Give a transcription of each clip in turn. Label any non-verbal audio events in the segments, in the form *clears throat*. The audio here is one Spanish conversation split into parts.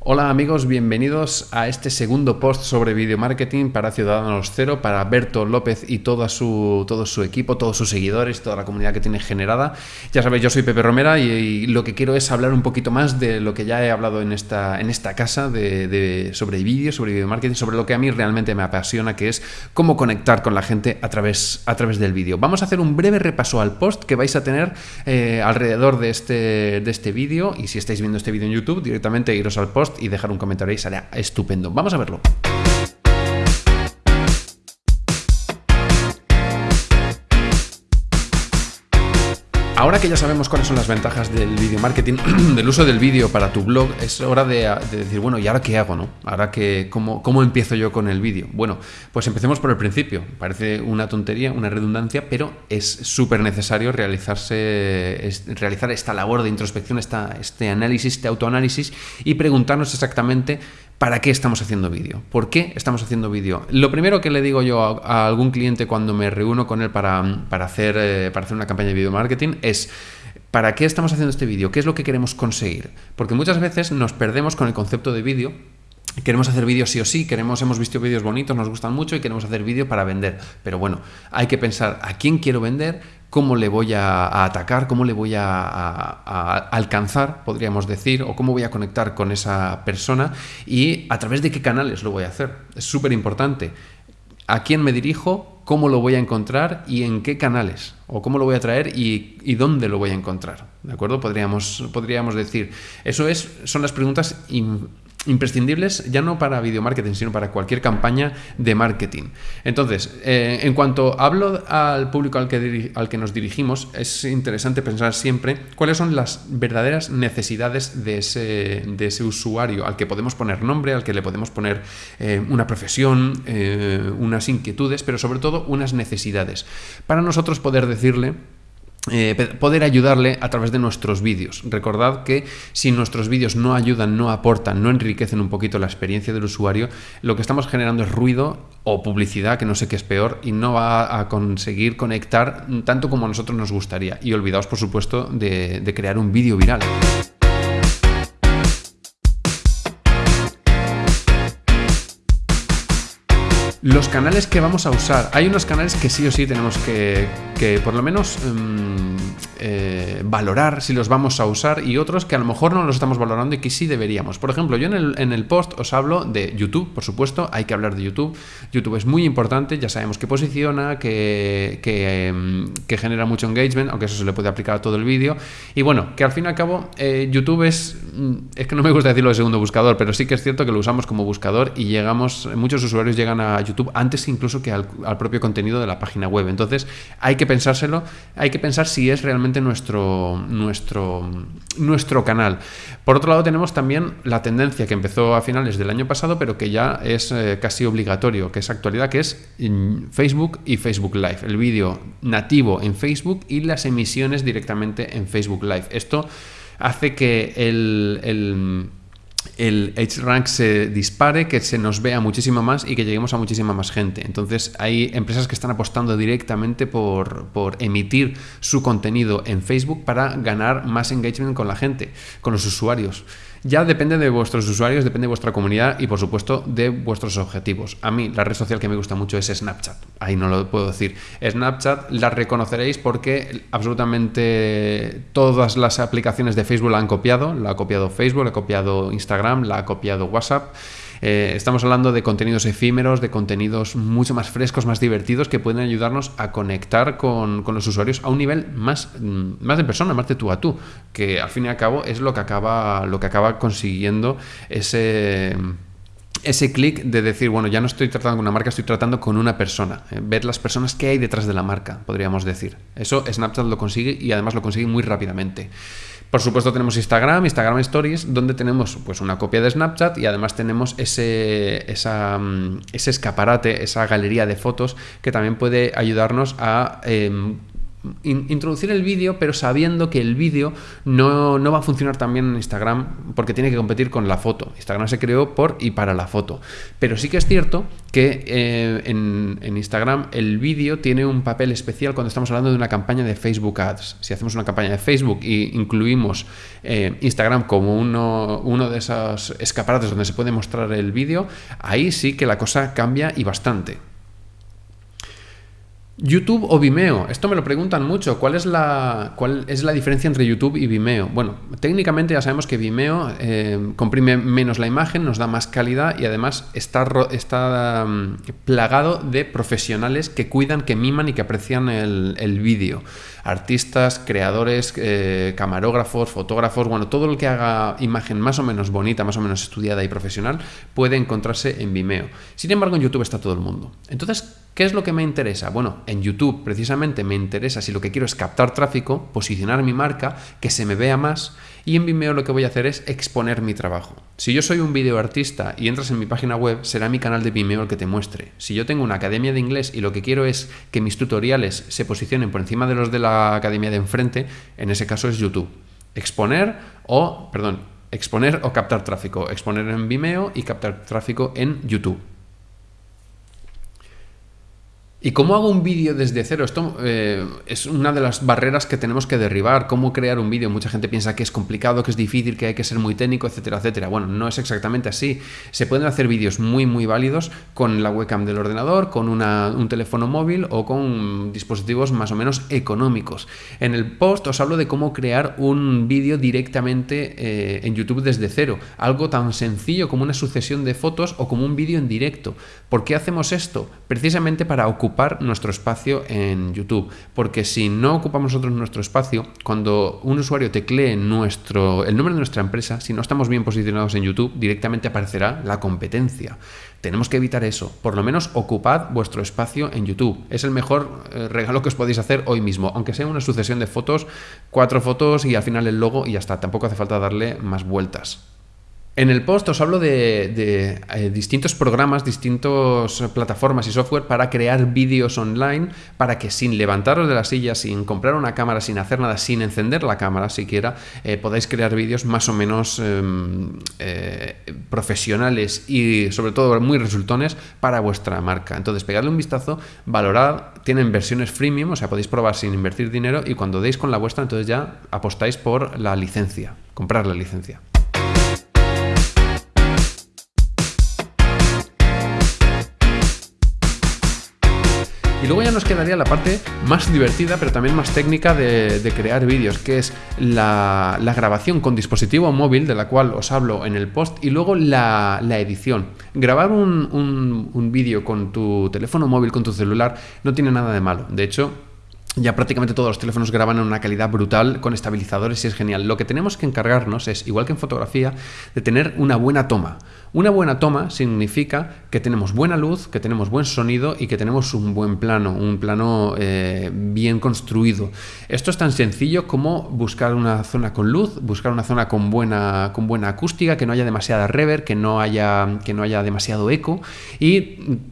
Hola amigos, bienvenidos a este segundo post sobre video marketing para Ciudadanos Cero, para Berto López y toda su, todo su equipo, todos sus seguidores, toda la comunidad que tiene generada. Ya sabéis, yo soy Pepe Romera y, lo que quiero es hablar un poquito más de lo que ya he hablado en esta, en esta casa de, sobre vídeo, sobre video marketing, sobre lo que a mí realmente me apasiona, que es cómo conectar con la gente a través, a través del vídeo. Vamos a hacer un breve repaso al post que vais a tener eh, alrededor de este, de este vídeo y si estáis viendo este vídeo en YouTube, directamente iros al post y dejar un comentario ahí, será estupendo. Vamos a verlo. Ahora que ya sabemos cuáles son las ventajas del video marketing, *clears throat* del uso del vídeo para tu blog, es hora de, decir, bueno, ¿y ahora qué hago? No? ¿Ahora que, cómo, cómo empiezo yo con el vídeo? Bueno, pues empecemos por el principio. Parece una tontería, una redundancia, pero es súper necesario realizarse, realizar esta labor de introspección, esta, este análisis, este autoanálisis y preguntarnos exactamente ¿Para qué estamos haciendo vídeo? ¿Por qué estamos haciendo vídeo? Lo primero que le digo yo a, algún cliente cuando me reúno con él para, hacer, eh, para hacer una campaña de video marketing es ¿para qué estamos haciendo este vídeo? ¿Qué es lo que queremos conseguir? Porque muchas veces nos perdemos con el concepto de vídeo Queremos hacer vídeos sí o sí, queremos, hemos visto vídeos bonitos, nos gustan mucho y queremos hacer vídeo para vender. Pero bueno, hay que pensar a quién quiero vender, cómo le voy a, atacar, cómo le voy a, alcanzar, podríamos decir, o cómo voy a conectar con esa persona y a través de qué canales lo voy a hacer. Es súper importante. ¿A quién me dirijo? ¿Cómo lo voy a encontrar? ¿Y en qué canales? ¿O cómo lo voy a traer? ¿Y, dónde lo voy a encontrar? ¿De acuerdo? Podríamos, podríamos decir. Eso es, son las preguntas imprescindibles ya no para video marketing, sino para cualquier campaña de marketing. Entonces, eh, en cuanto hablo al público al que, al que nos dirigimos, es interesante pensar siempre cuáles son las verdaderas necesidades de ese, de ese usuario, al que podemos poner nombre, al que le podemos poner eh, una profesión, eh, unas inquietudes, pero sobre todo unas necesidades. Para nosotros poder decirle eh, poder ayudarle a través de nuestros vídeos. Recordad que si nuestros vídeos no ayudan, no aportan, no enriquecen un poquito la experiencia del usuario, lo que estamos generando es ruido o publicidad, que no sé qué es peor, y no va a conseguir conectar tanto como a nosotros nos gustaría. Y olvidaos, por supuesto, de, de crear un vídeo viral. Los canales que vamos a usar. Hay unos canales que sí o sí tenemos que, que por lo menos em, eh, valorar si los vamos a usar y otros que a lo mejor no los estamos valorando y que sí deberíamos. Por ejemplo, yo en el, en el post os hablo de YouTube, por supuesto, hay que hablar de YouTube. YouTube es muy importante, ya sabemos que posiciona, que, que, em, genera mucho engagement, aunque eso se le puede aplicar a todo el vídeo. Y bueno, que al fin y al cabo eh, YouTube es, mm, es que no me gusta decirlo de segundo buscador, pero sí que es cierto que lo usamos como buscador y llegamos, muchos usuarios llegan a YouTube antes incluso que al, propio contenido de la página web. Entonces hay que pensárselo, hay que pensar si es realmente nuestro, nuestro, nuestro canal. Por otro lado tenemos también la tendencia que empezó a finales del año pasado, pero que ya es eh, casi obligatorio, que es actualidad, que es Facebook y Facebook Live. El vídeo nativo en Facebook y las emisiones directamente en Facebook Live. Esto hace que el rank se dispare, que se nos vea muchísimo más y que lleguemos a muchísima más gente. Entonces hay empresas que están apostando directamente por, por, emitir su contenido en Facebook para ganar más engagement con la gente, con los usuarios. Ya depende de vuestros usuarios, depende de vuestra comunidad y por supuesto de vuestros objetivos. A mí la red social que me gusta mucho es Snapchat. Ahí no lo puedo decir. Snapchat la reconoceréis porque absolutamente todas las aplicaciones de Facebook la han copiado. La ha copiado Facebook, la ha copiado Instagram, la ha copiado WhatsApp. Eh, estamos hablando de contenidos efímeros, de contenidos mucho más frescos, más divertidos, que pueden ayudarnos a conectar con, los usuarios a un nivel más, mm, más de persona, más de tú a tú, que al fin y al cabo es lo que acaba, lo que acaba consiguiendo ese ese clic de decir, bueno, ya no estoy tratando con una marca, estoy tratando con una persona. Eh, ver las personas que hay detrás de la marca, podríamos decir. Eso Snapchat lo consigue y además lo consigue muy rápidamente. Por supuesto tenemos Instagram, Instagram Stories, donde tenemos pues, una copia de Snapchat y además tenemos ese, mm, ese escaparate, esa galería de fotos que también puede ayudarnos a... Introducir el vídeo, pero sabiendo que el vídeo no, va a funcionar también en Instagram porque tiene que competir con la foto. Instagram se creó por y para la foto. Pero sí que es cierto que eh, en, Instagram el vídeo tiene un papel especial cuando estamos hablando de una campaña de Facebook Ads. Si hacemos una campaña de Facebook y incluimos eh, Instagram como uno, uno de esos escaparates donde se puede mostrar el vídeo, ahí sí que la cosa cambia y bastante. YouTube o Vimeo. Esto me lo preguntan mucho. ¿Cuál es la, cuál es la diferencia entre YouTube y Vimeo? Bueno, técnicamente ya sabemos que Vimeo eh, comprime menos la imagen, nos da más calidad y además está, está mm, plagado de profesionales que cuidan, que miman y que aprecian el, el vídeo. Artistas, creadores, eh, camarógrafos, fotógrafos, bueno, todo el que haga imagen más o menos bonita, más o menos estudiada y profesional puede encontrarse en Vimeo. Sin embargo, en YouTube está todo el mundo. Entonces, ¿Qué es lo que me interesa? Bueno, en YouTube precisamente me interesa si lo que quiero es captar tráfico, posicionar mi marca, que se me vea más y en Vimeo lo que voy a hacer es exponer mi trabajo. Si yo soy un videoartista y entras en mi página web, será mi canal de Vimeo el que te muestre. Si yo tengo una academia de inglés y lo que quiero es que mis tutoriales se posicionen por encima de los de la academia de enfrente, en ese caso es YouTube. Exponer o, perdón, exponer o captar tráfico. Exponer en Vimeo y captar tráfico en YouTube. ¿Y cómo hago un vídeo desde cero? Esto eh, es una de las barreras que tenemos que derribar. ¿Cómo crear un vídeo? Mucha gente piensa que es complicado, que es difícil, que hay que ser muy técnico, etcétera, etcétera. Bueno, no es exactamente así. Se pueden hacer vídeos muy, muy válidos con la webcam del ordenador, con un teléfono móvil o con dispositivos más o menos económicos. En el post os hablo de cómo crear un vídeo directamente eh, en YouTube desde cero. Algo tan sencillo como una sucesión de fotos o como un vídeo en directo. ¿Por qué hacemos esto? Precisamente para ocupar nuestro espacio en YouTube. Porque si no ocupamos nosotros nuestro espacio, cuando un usuario teclee nuestro, el nombre de nuestra empresa, si no estamos bien posicionados en YouTube, directamente aparecerá la competencia. Tenemos que evitar eso. Por lo menos ocupad vuestro espacio en YouTube. Es el mejor eh, regalo que os podéis hacer hoy mismo, aunque sea una sucesión de fotos, cuatro fotos y al final el logo y ya está. Tampoco hace falta darle más vueltas. En el post os hablo de, eh, distintos programas, distintas plataformas y software para crear vídeos online para que sin levantaros de la silla, sin comprar una cámara, sin hacer nada, sin encender la cámara siquiera, eh, podáis crear vídeos más o menos em, eh, profesionales y sobre todo muy resultones para vuestra marca. Entonces, pegadle un vistazo, valorad, tienen versiones freemium, o sea, podéis probar sin invertir dinero y cuando deis con la vuestra, entonces ya apostáis por la licencia, comprar la licencia. Y luego ya nos quedaría la parte más divertida, pero también más técnica de, crear vídeos, que es la, grabación con dispositivo móvil, de la cual os hablo en el post, y luego la, edición. Grabar un, un vídeo con tu teléfono móvil, con tu celular, no tiene nada de malo. De hecho, ya prácticamente todos los teléfonos graban en una calidad brutal con estabilizadores y es genial. Lo que tenemos que encargarnos es, igual que en fotografía, de tener una buena toma. Una buena toma significa que tenemos buena luz, que tenemos buen sonido y que tenemos un buen plano, un plano eh, bien construido. Esto es tan sencillo como buscar una zona con luz, buscar una zona con buena, con buena acústica, que no haya demasiada reverb, que no haya, que no haya demasiado eco y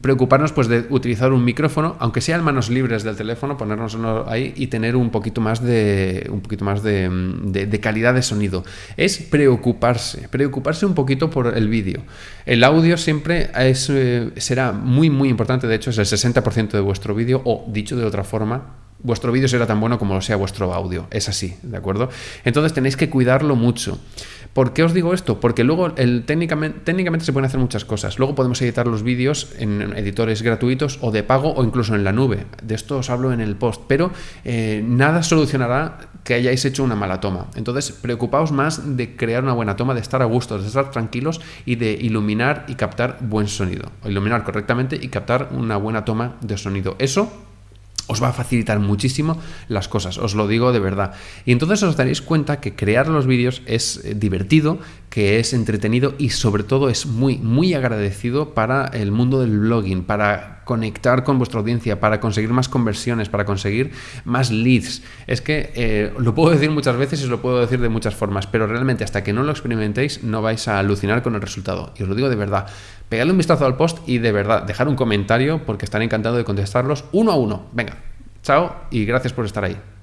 preocuparnos pues, de utilizar un micrófono, aunque sea en manos libres del teléfono, ponernos ahí y tener un poquito más de, un poquito más de calidad de sonido. Es preocuparse, preocuparse un poquito por el vídeo. El audio siempre es, eh, será muy, muy importante, de hecho es el 60% de vuestro vídeo, o dicho de otra forma, vuestro vídeo será tan bueno como lo sea vuestro audio. Es así, ¿de acuerdo? Entonces tenéis que cuidarlo mucho. ¿Por qué os digo esto? Porque luego técnicamente, se pueden hacer muchas cosas. Luego podemos editar los vídeos en editores gratuitos o de pago o incluso en la nube. De esto os hablo en el post. Pero eh, nada solucionará que hayáis hecho una mala toma. Entonces, preocupaos más de crear una buena toma, de estar a gusto, de estar tranquilos y de iluminar y captar buen sonido. iluminar correctamente y captar una buena toma de sonido. Eso os va a facilitar muchísimo las cosas, os lo digo de verdad. Y entonces os daréis cuenta que crear los vídeos es eh, divertido, que es entretenido y sobre todo es muy, muy agradecido para el mundo del blogging, para conectar con vuestra audiencia, para conseguir más conversiones, para conseguir más leads. Es que eh, lo puedo decir muchas veces y lo puedo decir de muchas formas, pero realmente hasta que no lo experimentéis no vais a alucinar con el resultado. Y os lo digo de verdad. Pegadle un vistazo al post y de verdad, dejar un comentario porque estaré encantado de contestarlos uno a uno. Venga, chao y gracias por estar ahí.